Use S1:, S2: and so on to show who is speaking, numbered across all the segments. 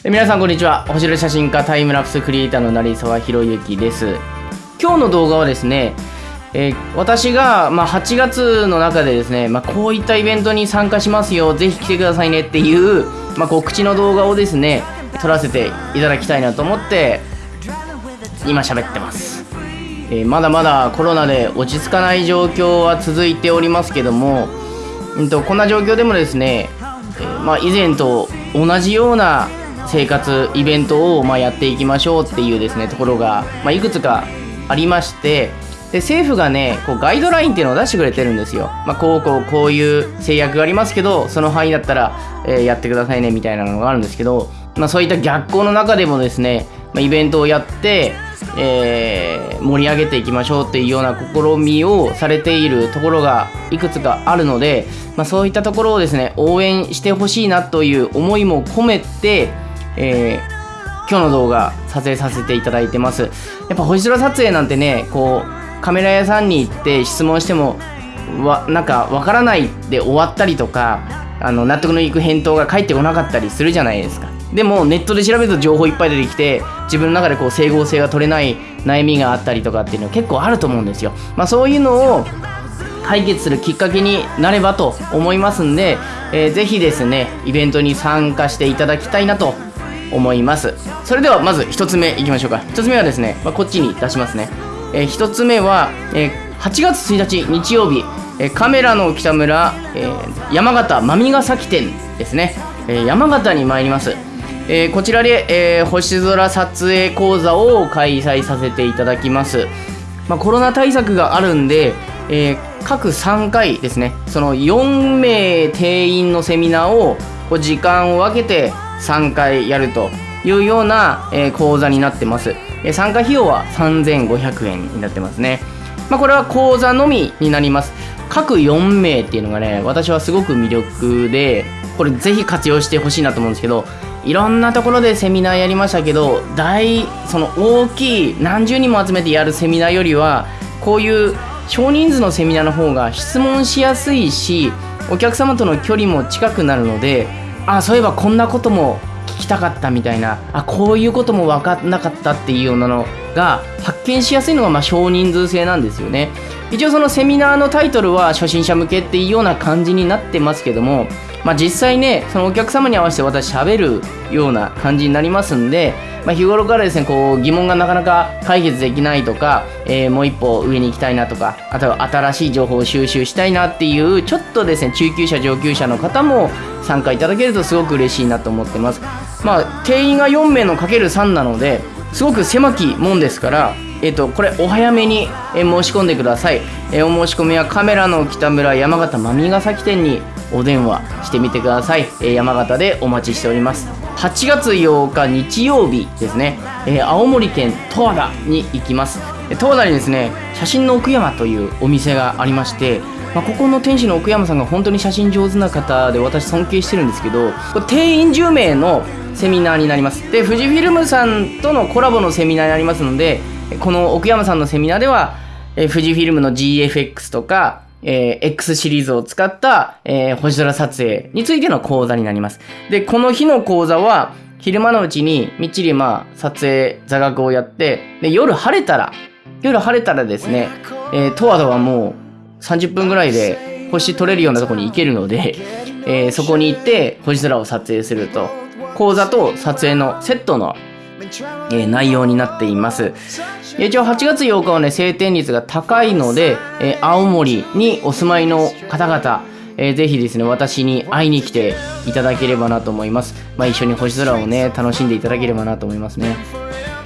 S1: 皆さんこんにちは。星野写真家タイムラプスクリエイターの成沢宏之です。今日の動画はですね、えー私が、まあ、8月の中でですね、まあ、こういったイベントに参加しますよ。ぜひ来てくださいね。っていう、まあ、告知の動画をですね撮らせていただきたいなと思って今喋ってます、えーまだまだコロナで落ち着かない状況は続いておりますけども、うん、とこんな状況でもですね、えーまあ、以前と同じような生活イベントをまあやっていきましょうっていうですねところが、まあ、いくつかありましてで政府がねこうガイドラインっていうのを出してくれてるんですよ、まあ、こうこうこういう制約がありますけどその範囲だったら、えやってくださいねみたいなのがあるんですけど、まあ、そういった逆行の中でもですね、まあ、イベントをやって、えー盛り上げていきましょうっていうような試みをされているところがいくつかあるので、ま、そういったところをですね応援してほしいなという思いも込めて、えー今日の動画撮影させていただいてます。やっぱ星空撮影なんてねこうカメラ屋さんに行って質問してもわなんかわからないで終わったりとかあの納得のいく返答が返ってこなかったりするじゃないですか。でもネットで調べると情報いっぱい出てきて自分の中でこう整合性が取れない悩みがあったりとかっていうのは結構あると思うんですよ。まあそういうのを解決するきっかけになればと思いますんで、えーぜひですねイベントに参加していただきたいなと思います。それではまず1つ目いきましょうか。1つ目はですね、まあ、こっちに出しますね、え1つ目は、えー8月1日日曜日、えーカメラの北村、えー山形真見ヶ崎店ですね、えー山形に参ります。えーこちらで、えー星空撮影講座を開催させていただきます。まあ、コロナ対策があるんで、えー各3回ですねその4名定員のセミナーをこう時間を分けて3回やるというような、えー講座になってます、え参加費用は3500円になってますね。まあ、これは講座のみになります。各4名っていうのがね私はすごく魅力でこれぜひ活用してほしいなと思うんですけどいろんなところでセミナーやりましたけど大その大きい何十人も集めてやるセミナーよりはこういう少人数のセミナーの方が質問しやすいしお客様との距離も近くなるのであそういえばこんなことも聞きたかったみたいな。あこういうことも分かんなかったっていうようなのが発見しやすいのがまあ少人数制なんですよね。一応そのセミナーのタイトルは初心者向けっていうような感じになってますけどもまあ実際ねそのお客様に合わせて私喋るような感じになりますんで、まあ、日頃からですねこう疑問がなかなか解決できないとか、えーもう一歩上に行きたいなとかあとは新しい情報を収集したいなっていうちょっとですね中級者上級者の方も参加いただけるとすごく嬉しいなと思ってます。まあ定員が4名のかける3なのですごく狭きもんですからえっとこれお早めに申し込んでください、えーお申し込みはカメラの北村山形真見ヶ崎店にお電話してみてください、えー山形でお待ちしております。8月8日日曜日ですね、えー青森県十和田に行きます。十和田にですね写真の奥山というお店がありましてまあ、ここの店主の奥山さんが本当に写真上手な方で私尊敬してるんですけど定員10名のセミナーになります。で富士フィルムさんとのコラボのセミナーになりますのでこの奥山さんのセミナーではえ富士フィルムの GFX とか、えー X シリーズを使った、えー星空撮影についての講座になります。でこの日の講座は昼間のうちにみっちりまあ撮影座学をやってで夜晴れたら夜晴れたらですね、えー、十和田はもう30分ぐらいで星撮れるようなところに行けるので、えーそこに行って星空を撮影すると。講座と撮影のセットの、えー内容になっています。一応8月8日はね晴天率が高いので、えー青森にお住まいの方々えーぜひですね私に会いに来ていただければなと思います、まあ、一緒に星空をね楽しんでいただければなと思いますね。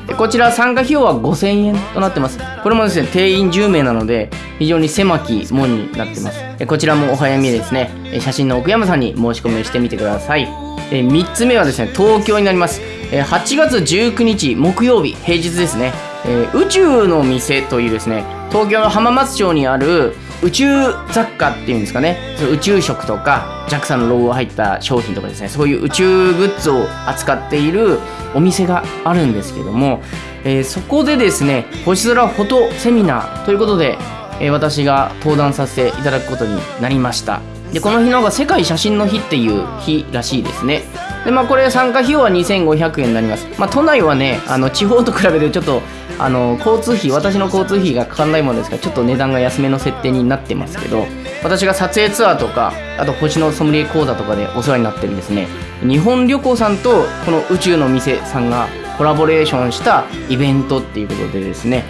S1: でこちら参加費用は5000円となってます。これもですね定員10名なので非常に狭き門になってます。こちらもお早めですね写真の奥山さんに申し込みをしてみてください。3つ目はですね東京になります。8月19日木曜日平日ですね、えー宇宙の店というですね東京の浜松町にある宇宙雑貨っていうんですかね。宇宙食とか JAXA のロゴが入った商品とかですね。そういう宇宙グッズを扱っているお店があるんですけども、えーそこでですね星空フォトセミナーということで、えー私が登壇させていただくことになりました。でこの日のが世界写真の日っていう日らしいですね。でまあこれ参加費用は2500円になります。まあ都内はねあの地方と比べてちょっとあの交通費私の交通費がかからないものですからちょっと値段が安めの設定になってますけど私が撮影ツアーとかあと星のソムリエ講座とかでお世話になってるですね。日本旅行さんとこの宇宙の店さんがコラボレーションしたイベントっていうことでですね、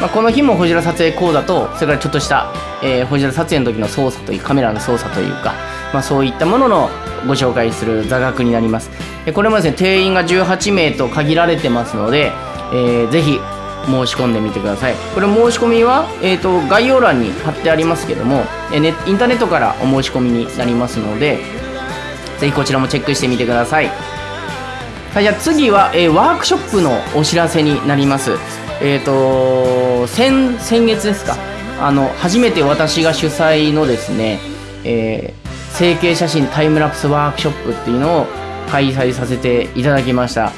S1: まあ、この日もホジラ撮影講座とそれからちょっとした、えー、ホジラ撮影の時の操作というカメラの操作というか、まあ、そういったもののご紹介する座学になります。これもですね定員が18名と限られてますので、えー、ぜひ申し込んでみてください。これ申し込みは、えーと、概要欄に貼ってありますけども、えね、インターネットからお申し込みになりますのでぜひこちらもチェックしてみてください。はいじゃあ次は、えー、ワークショップのお知らせになります。えっ、ー、と先先月ですか。あの初めて私が主催のですね、えー、成形写真タイムラプスワークショップっていうのを開催させていただきました。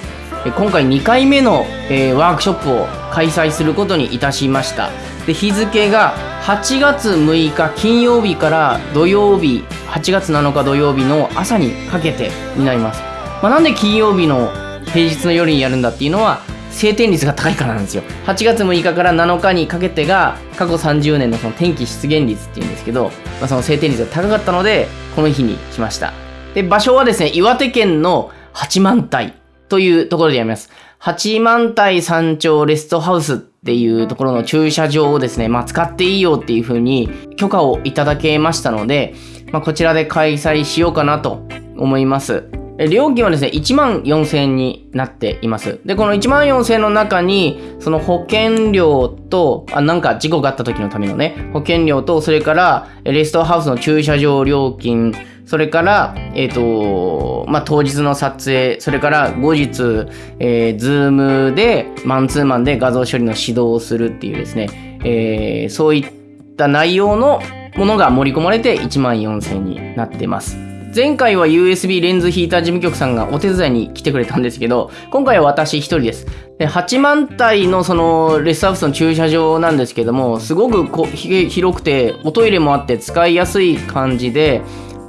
S1: 今回2回目の、えー、ワークショップを開催することにいたしました。で日付が8月6日金曜日から土曜日8月7日土曜日の朝にかけてになります、まあ、なんで金曜日の平日の夜にやるんだっていうのは晴天率が高いからなんですよ。8月6日から7日にかけてが過去30年のその天気出現率っていうんですけど、まあ、その晴天率が高かったのでこの日にしました。で場所はですね岩手県の八幡平。というところでやります。八幡平山頂レストハウスっていうところの駐車場をですね、まあ、使っていいよっていうふうに許可をいただけましたので、まあ、こちらで開催しようかなと思います。料金はですね、1万4000円になっています。で、この1万4000円の中に、その保険料と、あ、なんか事故があった時のためのね、保険料と、それから、レストハウスの駐車場料金、それから、えっ、ー、と、まあ、当日の撮影、それから後日、えー、ズームで、マンツーマンで画像処理の指導をするっていうですね、えー、そういった内容のものが盛り込まれて1万4000円になってます。前回は USB レンズヒーター事務局さんがお手伝いに来てくれたんですけど、今回は私一人です。で、8万体のそのレスハウスの駐車場なんですけども、すごくこ広くて、おトイレもあって使いやすい感じで、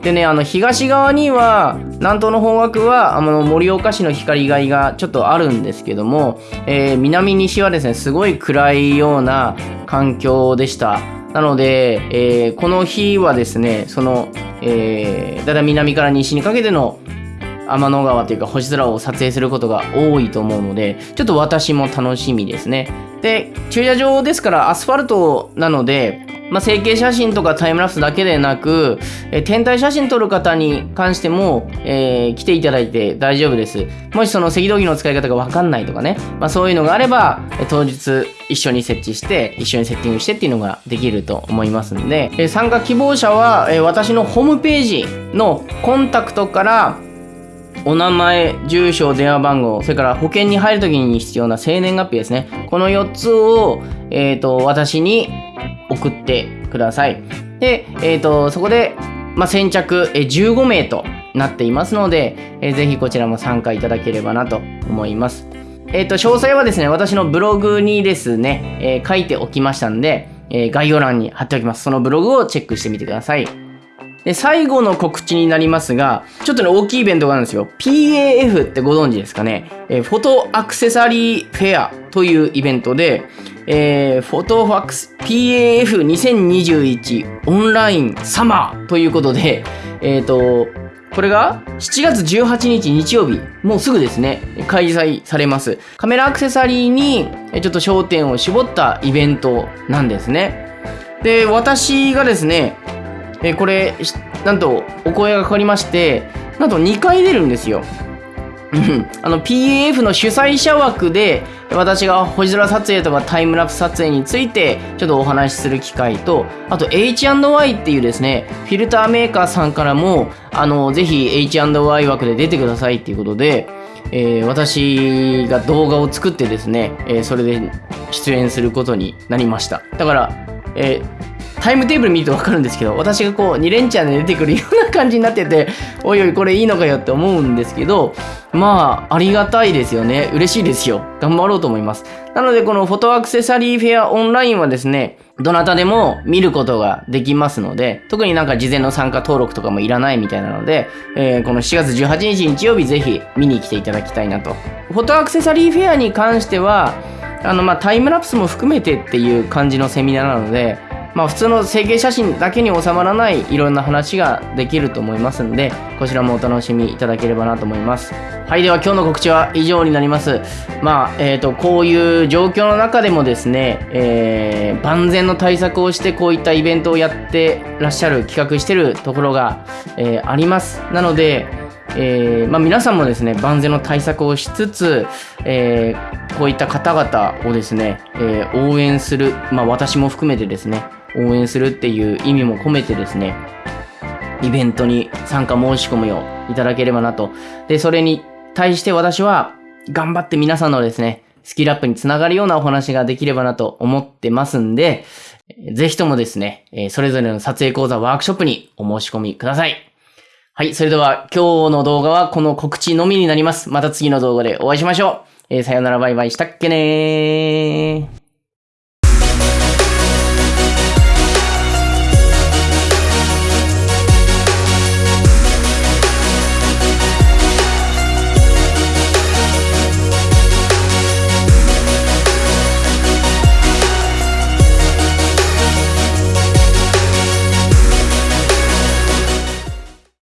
S1: でね、あの、東側には、南東の方角は、あの、盛岡市の光害がちょっとあるんですけども、えー、南西はですね、すごい暗いような環境でした。なので、えー、この日はですね、その、えー、だたい南から西にかけての天の川というか星空を撮影することが多いと思うので、ちょっと私も楽しみですね。で、駐車場ですからアスファルトなので、まあ、成形写真とかタイムラプスだけでなく、え天体写真撮る方に関しても、えー、来ていただいて大丈夫です。もしその赤道儀の使い方がわかんないとかね、まあ、そういうのがあれば、え当日一緒に設置して、一緒にセッティングしてっていうのができると思いますんで、え参加希望者は、え私のホームページのコンタクトからお名前、住所、電話番号、それから保険に入るときに必要な生年月日ですね。この4つを、えっ、ー、と、私に送ってください。で、えっ、ー、と、そこで、まあ、先着15名となっていますので、えー、ぜひこちらも参加いただければなと思います。えっ、ー、と、詳細はですね、私のブログにですね、えー、書いておきましたんで、えー、概要欄に貼っておきます。そのブログをチェックしてみてください。で、最後の告知になりますが、ちょっとね、大きいイベントがあるんですよ。PAF ってご存知ですかね。えー、フォトアクセサリーフェアというイベントで、えー、フォトファックス PAF2021 オンラインサマーということで、えっ、ー、と、これが7月18日日曜日、もうすぐですね、開催されます。カメラアクセサリーにちょっと焦点を絞ったイベントなんですね。で、私がですね、えこれ、なんとお声がかかりまして、なんと2回出るんですよ。あの PAF の主催者枠で私が星空撮影とかタイムラプス撮影についてちょっとお話しする機会とあと H&Y っていうですねフィルターメーカーさんからもあのぜひ H&Y 枠で出てくださいっていうことで、えー、私が動画を作ってですね、えー、それで出演することになりました。だから、えータイムテーブル見るとわかるんですけど、私がこう2連チャンで出てくるような感じになってて、おいおいこれいいのかよって思うんですけど、まあ、ありがたいですよね。嬉しいですよ。頑張ろうと思います。なので、このフォトアクセサリーフェアオンラインはですね、どなたでも見ることができますので、特になんか事前の参加登録とかもいらないみたいなので、えー、この7月18日日曜日ぜひ見に来ていただきたいなと。フォトアクセサリーフェアに関しては、あの、まあ、タイムラプスも含めてっていう感じのセミナーなので、まあ、普通の整形写真だけに収まらないいろんな話ができると思いますんで、こちらもお楽しみいただければなと思います。はい、では今日の告知は以上になります。まあ、えっ、ー、と、こういう状況の中でもですね、えー、万全の対策をしてこういったイベントをやってらっしゃる、企画してるところが、えー、あります。なので、えーまあ、皆さんもですね万全の対策をしつつ、えー、こういった方々をですね、えー、応援する、まあ、私も含めてですね応援するっていう意味も込めてですね、イベントに参加申し込むよいただければなと。で、それに対して私は頑張って皆さんのですね、スキルアップにつながるようなお話ができればなと思ってますんで、ぜひともですね、それぞれの撮影講座ワークショップにお申し込みください。はい、それでは今日の動画はこの告知のみになります。また次の動画でお会いしましょう。えー、さよならバイバイしたっけねー。